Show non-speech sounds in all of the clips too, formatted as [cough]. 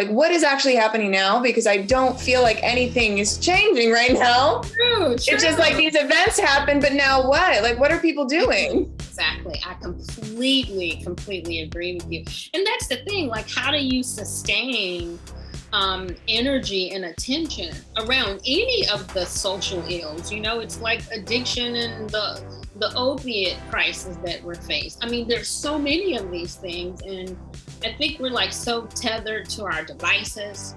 like what is actually happening now? Because i don't feel like anything is changing right now. True, true. it's just like these events happen but now what? Like what are people doing? exactly. I completely completely agree with you. And that's the thing like how do you sustain um, energy and attention around any of the social ills? You know it's like addiction and the the opiate crisis that we're faced. I mean there's so many of these things and I think we're like so tethered to our devices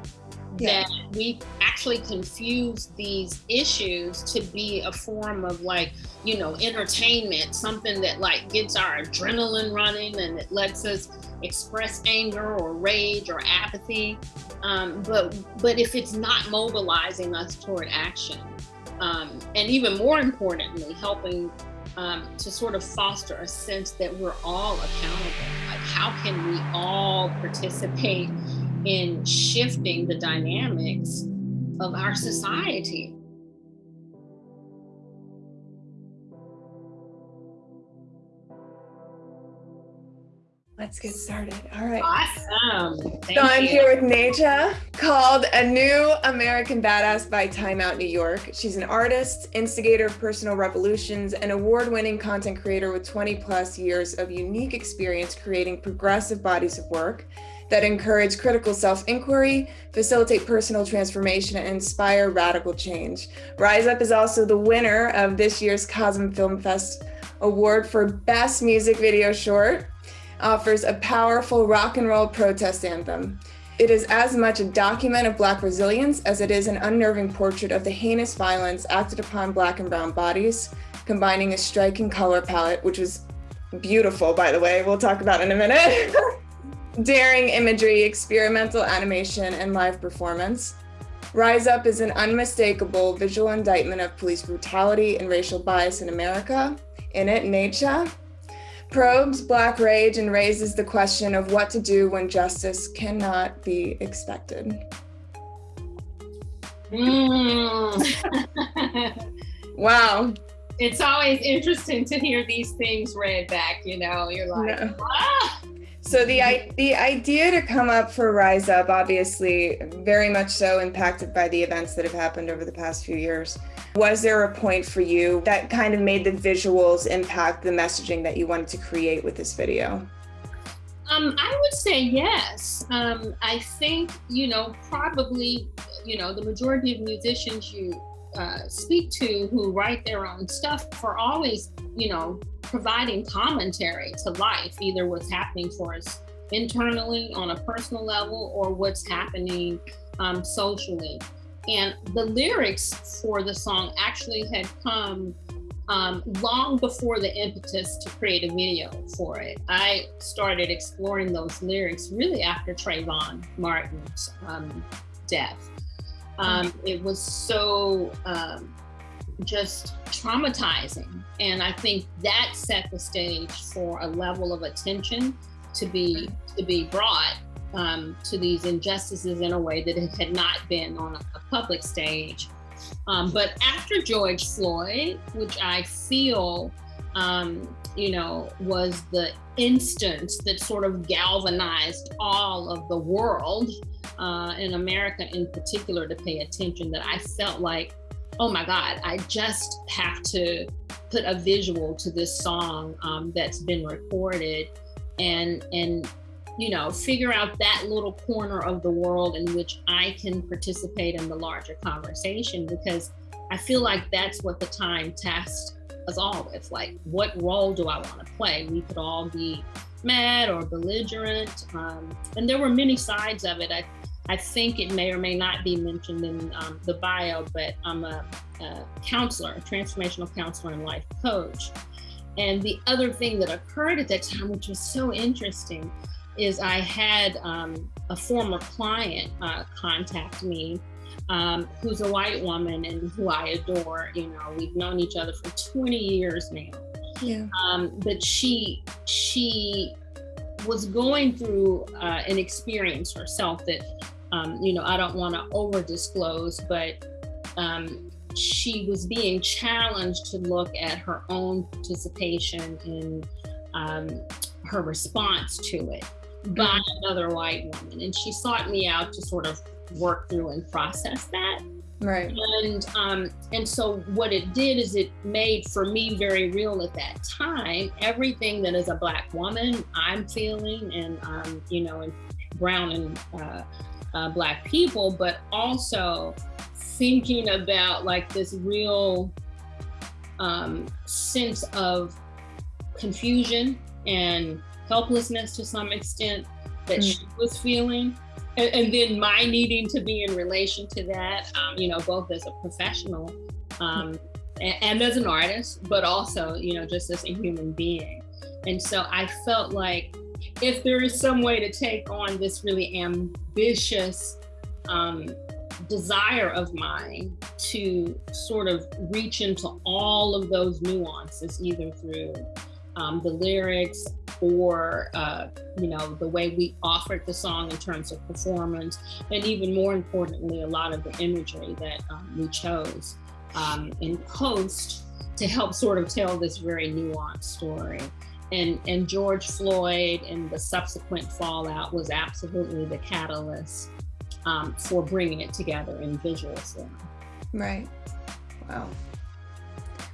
yeah. that we actually confuse these issues to be a form of like, you know, entertainment, something that like gets our adrenaline running and it lets us express anger or rage or apathy. Um, but but if it's not mobilizing us toward action, um, and even more importantly, helping um, to sort of foster a sense that we're all accountable. How can we all participate in shifting the dynamics of our society? Let's get started. All right. Awesome. Thank so I'm you. here with Neycha, called A New American Badass by Time Out New York. She's an artist, instigator of personal revolutions, and award-winning content creator with 20 plus years of unique experience creating progressive bodies of work that encourage critical self-inquiry, facilitate personal transformation, and inspire radical change. Rise Up is also the winner of this year's Cosm Film Fest Award for Best Music Video Short offers a powerful rock and roll protest anthem. It is as much a document of Black resilience as it is an unnerving portrait of the heinous violence acted upon Black and Brown bodies, combining a striking color palette, which was beautiful, by the way, we'll talk about in a minute, [laughs] daring imagery, experimental animation, and live performance. Rise Up is an unmistakable visual indictment of police brutality and racial bias in America. In it, Neycha, probes Black rage and raises the question of what to do when justice cannot be expected. Mm. [laughs] wow. It's always interesting to hear these things read back, you know, you're like, no. ah! So the the idea to come up for Rise Up, obviously, very much so impacted by the events that have happened over the past few years. Was there a point for you that kind of made the visuals impact the messaging that you wanted to create with this video? Um, I would say yes. Um, I think, you know, probably, you know, the majority of musicians you uh, speak to who write their own stuff are always, you know, providing commentary to life, either what's happening for us internally on a personal level or what's happening um, socially. And the lyrics for the song actually had come um, long before the impetus to create a video for it. I started exploring those lyrics really after Trayvon Martin's um, death. Um, it was so um, just traumatizing. And I think that set the stage for a level of attention to be to be brought um, to these injustices in a way that it had not been on a, public stage. Um, but after George Floyd, which I feel, um, you know, was the instance that sort of galvanized all of the world, uh, in America in particular, to pay attention, that I felt like, oh my God, I just have to put a visual to this song um, that's been recorded and and you know, figure out that little corner of the world in which I can participate in the larger conversation because I feel like that's what the time tasked us all with. Like, what role do I want to play? We could all be mad or belligerent. Um, and there were many sides of it. I, I think it may or may not be mentioned in um, the bio, but I'm a, a counselor, a transformational counselor and life coach. And the other thing that occurred at that time, which was so interesting, is I had um, a former client uh, contact me um, who's a white woman and who I adore. You know, we've known each other for 20 years now. Yeah. Um, but she she was going through uh, an experience herself that um, you know I don't want to over disclose, but um, she was being challenged to look at her own participation in um, her response to it by mm-hmm. another white woman. And she sought me out to sort of work through and process that. Right. And um, and so what it did is it made for me very real at that time everything that as a black woman I'm feeling and um, you know and brown and uh, uh, black people, but also thinking about like this real um, sense of confusion and helplessness to some extent that mm. she was feeling and, and, then my needing to be in relation to that, um, you know, both as a professional um, and, and as an artist, but also, you know, just as a human being. And so I felt like if there is some way to take on this really ambitious um, desire of mine to sort of reach into all of those nuances, either through um, the lyrics or uh, you know the way we offered the song in terms of performance and even more importantly a lot of the imagery that um, we chose um, in post to help sort of tell this very nuanced story and and george floyd and the subsequent fallout was absolutely the catalyst um, for bringing it together in visual form right wow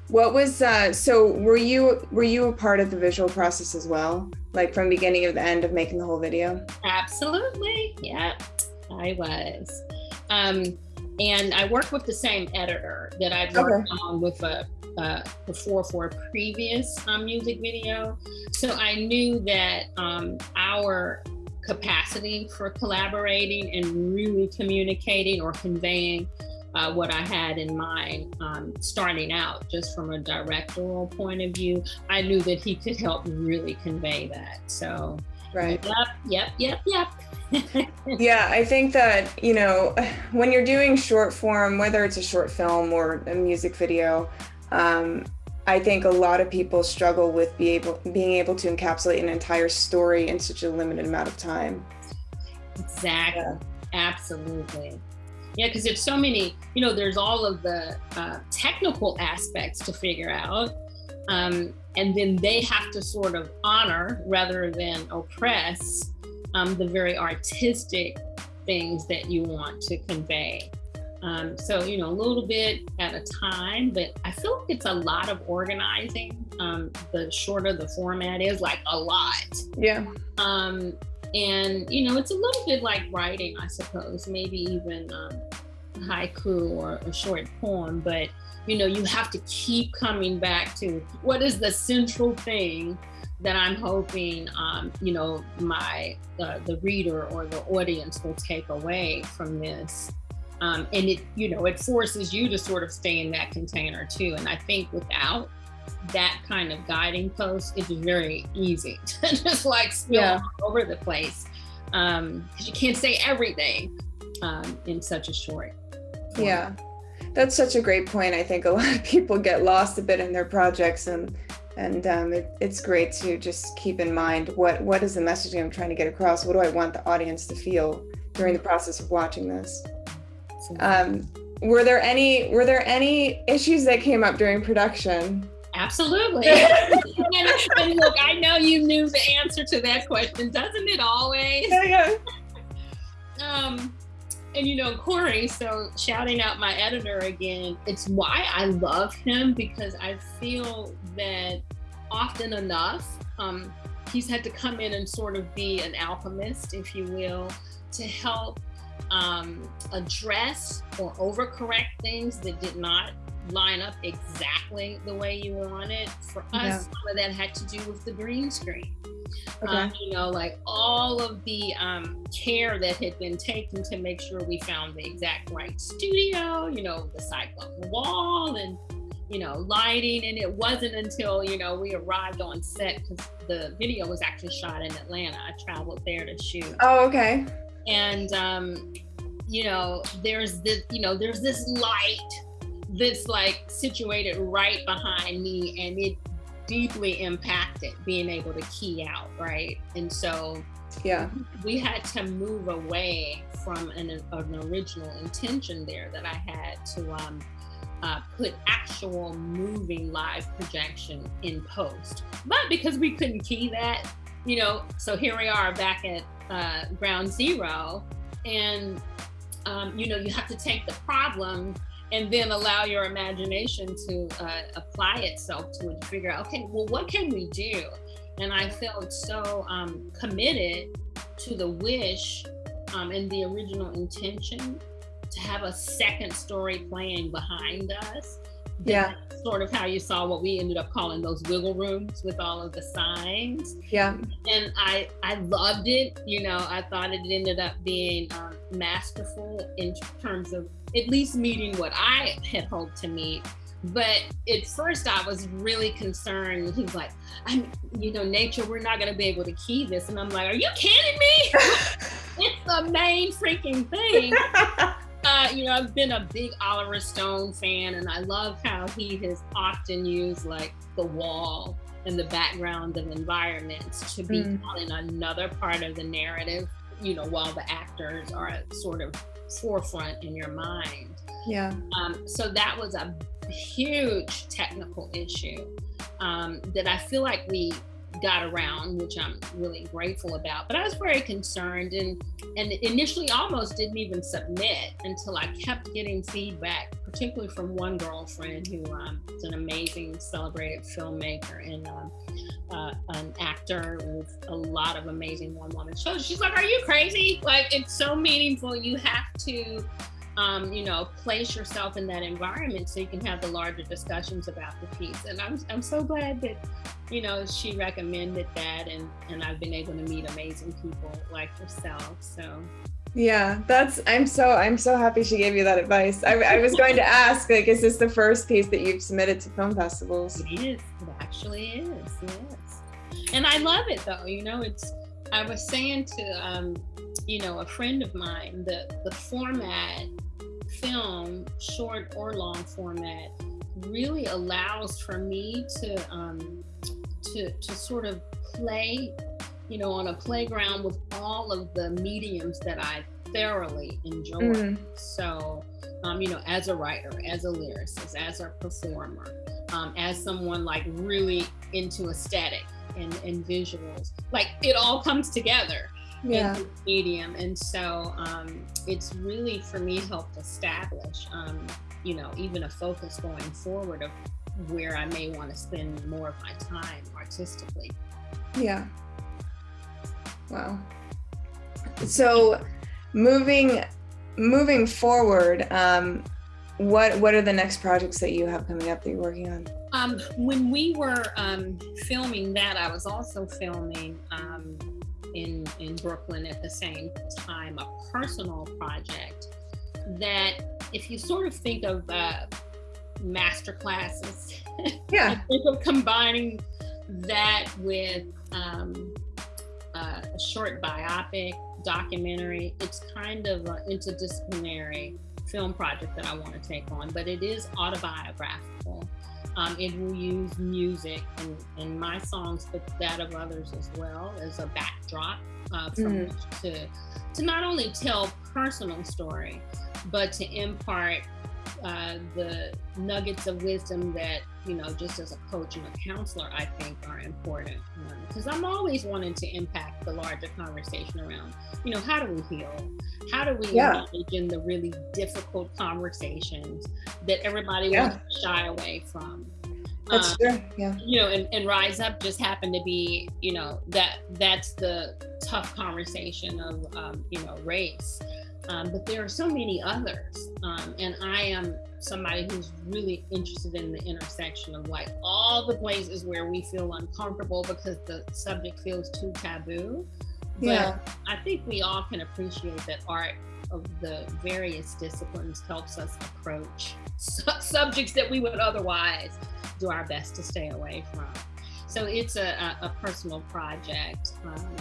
what was uh, so? Were you were you a part of the visual process as well, like from beginning of the end of making the whole video? Absolutely, yeah, I was. Um, and I worked with the same editor that I'd worked okay. on with a uh, before for a previous um, music video. So I knew that um, our capacity for collaborating and really communicating or conveying uh, what I had in mind um, starting out, just from a directorial point of view. I knew that he could help really convey that. So, right. Yep, yep, yep, yep. [laughs] yeah, I think that, you know, when you're doing short form, whether it's a short film or a music video, um, I think a lot of people struggle with be able, being able to encapsulate an entire story in such a limited amount of time. Exactly. Yeah. Absolutely. Yeah, because there's so many, you know, there's all of the uh, technical aspects to figure out. Um, and then they have to sort of honor rather than oppress um, the very artistic things that you want to convey. Um, so, you know, a little bit at a time, but I feel like it's a lot of organizing. Um, the shorter the format is, like a lot. Yeah. Um, and, you know, it's a little bit like writing, I suppose, maybe even um, haiku or a short poem, but, you know, you have to keep coming back to what is the central thing that I'm hoping, um, you know, my uh, the reader or the audience will take away from this. Um, and it, you know, it forces you to sort of stay in that container too. And I think without that kind of guiding post, it's very easy [laughs] to just like spill yeah. over the place because um, you can't say everything um, in such a short. Form. Yeah, that's such a great point. I think a [laughs] lot of people get lost a bit in their projects and and um, it, it's great to just keep in mind what what is the messaging I'm trying to get across. What do I want the audience to feel during the process of watching this? Um, were there any were there any issues that came up during production? Absolutely. and, [laughs] and, look, I know you knew the answer to that question, doesn't it always? Yeah, yeah. um, and you know, Corey, so shouting out my editor again, it's why I love him because I feel that often enough, um, he's had to come in and sort of be an alchemist, if you will, to help um, address or overcorrect things that did not line up exactly the way you wanted. For us, yeah. some of that had to do with the green screen. Okay. Um, you know, like all of the um, care that had been taken to make sure we found the exact right studio, you know, the cyclone wall and, you know, lighting. And it wasn't until, you know, we arrived on set because the video was actually shot in Atlanta. I traveled there to shoot. Oh, okay and um, you know there's this you know there's this light that's like situated right behind me and it deeply impacted being able to key out right? And so yeah. we had to move away from an, an original intention there that i had to um, uh, put actual moving live projection in post. But because we couldn't key that you know, so here we are back at uh, ground zero, and um, you know, you have to take the problem and then allow your imagination to uh, apply itself to it to figure out, okay, well, what can we do? And I felt so um, committed to the wish um, and the original intention to have a second story playing behind us. Yeah. Sort of how you saw what we ended up calling those wiggle rooms with all of the signs. Yeah. And I I loved it. You know, I thought it ended up being um, masterful in terms of at least meeting what I had hoped to meet. But at first, I was really concerned. He's like, I'm, you know, Neycha, we're not going to be able to key this. And I'm like, are you kidding me? [laughs] it's the main freaking thing. [laughs] You know, I've been a big Oliver Stone fan, and I love how he has often used like the wall and the background of environments to be mm. in another part of the narrative, you know, while the actors are sort of forefront in your mind. Yeah. Um, so that was a huge technical issue um, that I feel like we got around, which I'm really grateful about. But I was very concerned and and initially almost didn't even submit until I kept getting feedback, particularly from one girlfriend who um, is an amazing celebrated filmmaker and um, uh, an actor with a lot of amazing one-woman shows. She's like, "Are you crazy? Like it's so meaningful. You have to." Um, you know, place yourself in that environment so you can have the larger discussions about the piece. And I'm, I'm so glad that, you know, she recommended that and, and I've been able to meet amazing people like yourself. So yeah, that's I'm so I'm so happy she gave you that advice. I, I was going to [laughs] ask, like, is this the first piece that you've submitted to film festivals? It is. It actually is. Yes. And I love it though. You know, it's I was saying to um, you know, a friend of mine, the the format film, short or long format, really allows for me to um, to to sort of play, you know, on a playground with all of the mediums that I thoroughly enjoy. Mm. So, um, you know, as a writer, as a lyricist, as a performer, um, as someone like really into aesthetic and, and visuals, like it all comes together yeah. in medium. And so um, it's really for me helped establish, um, you know, even a focus going forward of where I may want to spend more of my time artistically. Yeah. Wow. So moving moving forward, um, what what are the next projects that you have coming up that you're working on? Um, when we were um, filming that, I was also filming um, in, in Brooklyn at the same time, a personal project that if you sort of think of uh, master classes, [laughs] yeah, think of combining that with um, uh, a short biopic documentary. It's kind of an interdisciplinary film project that I want to take on, but it is autobiographical. Um, it will use music and, and, my songs, but that of others as well as a backdrop uh, mm. to to not only tell personal story, but to impart uh, the nuggets of wisdom that you know, just as a coach and a counselor, I think are important because um, I'm always wanting to impact the larger conversation around, you know, how do we heal? How do we yeah. engage in the really difficult conversations that everybody yeah. wants to shy away from? That's um, true. Yeah. You know, and, and Rise Up just happened to be, you know, that that's the tough conversation of, um, you know, race. Um, but there are so many others. Um, and I am somebody who's really interested in the intersection of like all the places where we feel uncomfortable because the subject feels too taboo. But yeah. I think we all can appreciate that art of the various disciplines helps us approach su- subjects that we would otherwise do our best to stay away from. So it's a, a, a personal project. Um,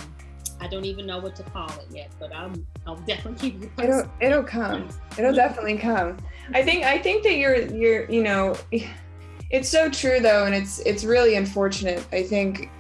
I don't even know what to call it yet, but I'm I'll [laughs] definitely keep you posted. It'll it'll come. It'll definitely come. I think I think that you're you're you know it's so true though and it's it's really unfortunate. I think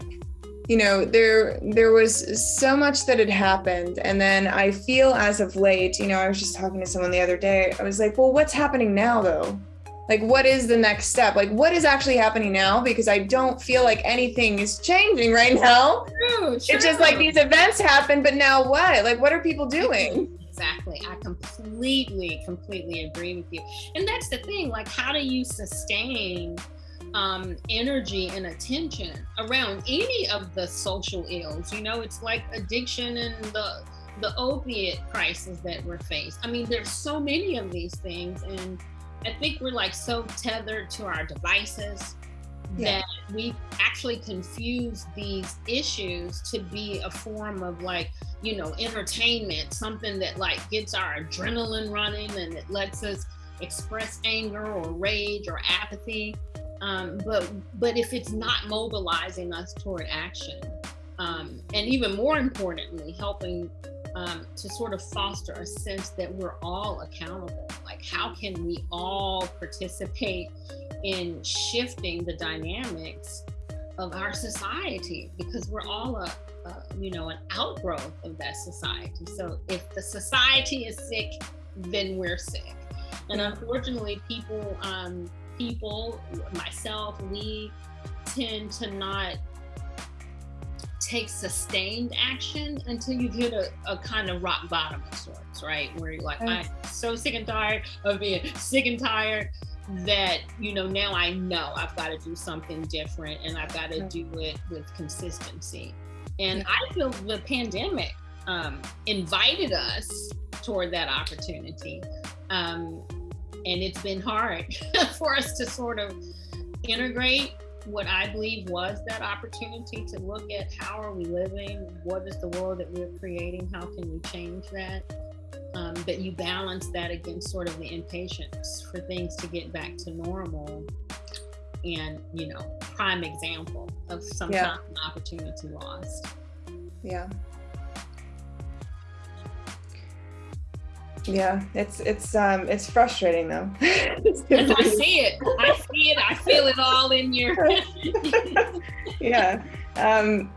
you know there there was so much that had happened and then I feel as of late, you know, I was just talking to someone the other day. I was like, "Well, what's happening now though?" Like what is the next step? Like what is actually happening now? Because i don't feel like anything is changing right now. true, true. it's just like these events happen but now what? Like what are people doing? Exactly. I completely completely agree with you. And that's the thing like how do you sustain um, energy and attention around any of the social ills? You know it's like addiction and the the opiate crisis that we're faced. I mean there's so many of these things and I think we're like so tethered to our devices yeah. that we actually confuse these issues to be a form of like, you know, entertainment, something that like gets our adrenaline running and it lets us express anger or rage or apathy. Um, but but if it's not mobilizing us toward action, um, and even more importantly, helping um, to sort of foster a sense that we're all accountable. Like, how can we all participate in shifting the dynamics of our society? Because we're all a, a you know, an outgrowth of that society. So if the society is sick, then we're sick. And unfortunately, people, um, people, myself, we tend to not take sustained action until you've hit a, a kind of rock bottom of sorts, right? Where you're like, I'm so sick and tired of being sick and tired that, you know, now I know I've got to do something different and I've got to do it with consistency. And I feel the pandemic um, invited us toward that opportunity. Um, and it's been hard [laughs] for us to sort of integrate what I believe was that opportunity to look at how are we living, what is the world that we're creating, how can we change that. Um, but you balance that against sort of the impatience for things to get back to normal. And, you know, prime example of some yeah. opportunity lost. Yeah. Yeah, it's it's um it's frustrating though. [laughs] I see it. I see it. I feel it all in your. [laughs] yeah. Um,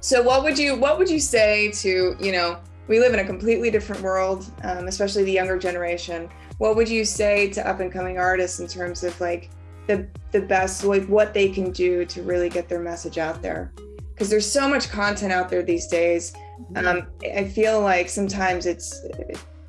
so what would you what would you say to you know we live in a completely different world, um, especially the younger generation. What would you say to up and coming artists in terms of like the the best like what they can do to really get their message out there? Because there's so much content out there these days. Mm-hmm. Um, I feel like sometimes it's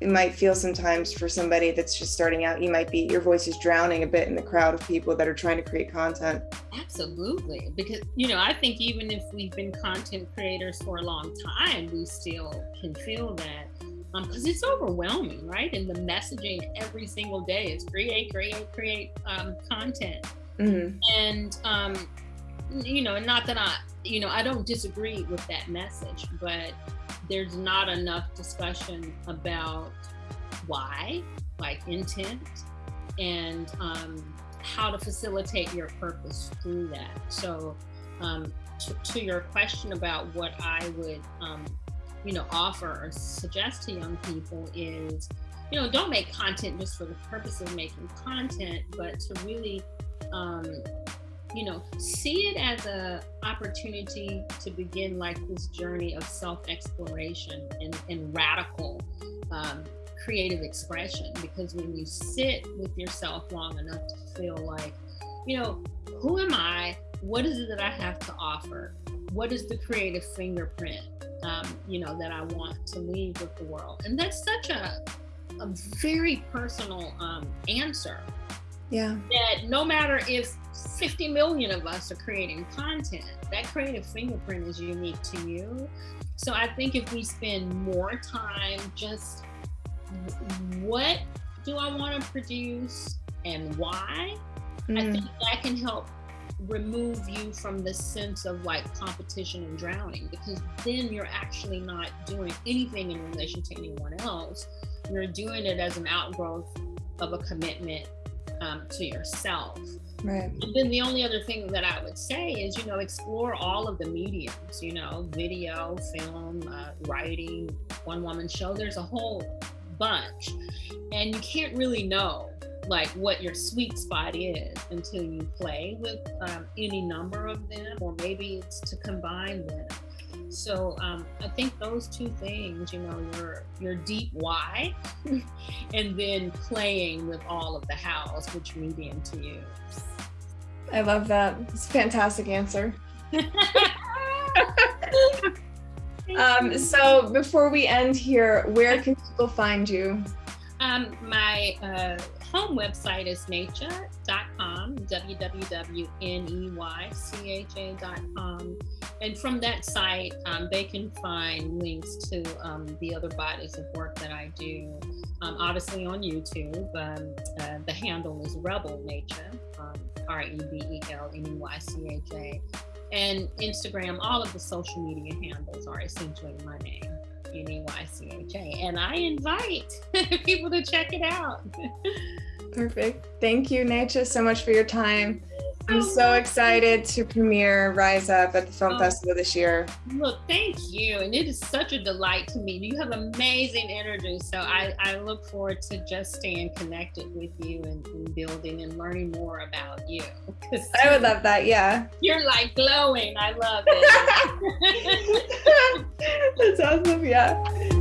it might feel sometimes for somebody that's just starting out, you might be, your voice is drowning a bit in the crowd of people that are trying to create content. Absolutely. Because, you know, I think even if we've been content creators for a long time, we still can feel that because um, it's overwhelming, right? And the messaging every single day is create, create, create um, content. Mm-hmm. And, um, you know, not that I, you know, I don't disagree with that message, but there's not enough discussion about why, like intent, and um, how to facilitate your purpose through that. So, um, to, your question about what I would, um, you know, offer or suggest to young people is, you know, don't make content just for the purpose of making content, but to really um, you know, see it as a opportunity to begin like this journey of self-exploration and, and radical um, creative expression. Because when you sit with yourself long enough to feel like, you know, who am I? What is it that I have to offer? What is the creative fingerprint, um, you know, that I want to leave with the world? And that's such a, a very personal um, answer. Yeah. That no matter if 50 million of us are creating content. That creative fingerprint is unique to you. So I think if we spend more time just what do I want to produce and why, mm. I think that can help remove you from the sense of like competition and drowning because then you're actually not doing anything in relation to anyone else. You're doing it as an outgrowth of a commitment um, to yourself. Right. And then the only other thing that I would say is, you know, explore all of the mediums, you know, video, film, uh, writing, one woman show. There's a whole bunch. And you can't really know like what your sweet spot is until you play with um, any number of them, or maybe it's to combine them. So um, I think those two things, you know, your your deep why, [laughs] and then playing with all of the hows, which medium to use. I love that. It's a fantastic answer. [laughs] um, so before we end here, where can people find you? Um, my uh, home website is neycha.com, www.neycha.com. And from that site, um, they can find links to um, the other bodies of work that I do. Um, obviously on YouTube, um, uh, the handle is Rebel Neycha, um, R-E-B-E-L-N-E-Y-C-H-A. And Instagram, all of the social media handles are essentially my name. N-E-Y-C-H-A. And I invite [laughs] people to check it out. [laughs] Perfect. Thank you, Neycha, so much for your time. I'm oh, so excited to premiere Rise Up at the Film oh, Festival this year. Look, thank you. And it is such a delight to meet you. You have amazing energy. So I, I look forward to just staying connected with you and, and building and learning more about you. [laughs] I would love that. Yeah. You're like glowing. I love it. [laughs] [laughs] That's awesome. Yeah.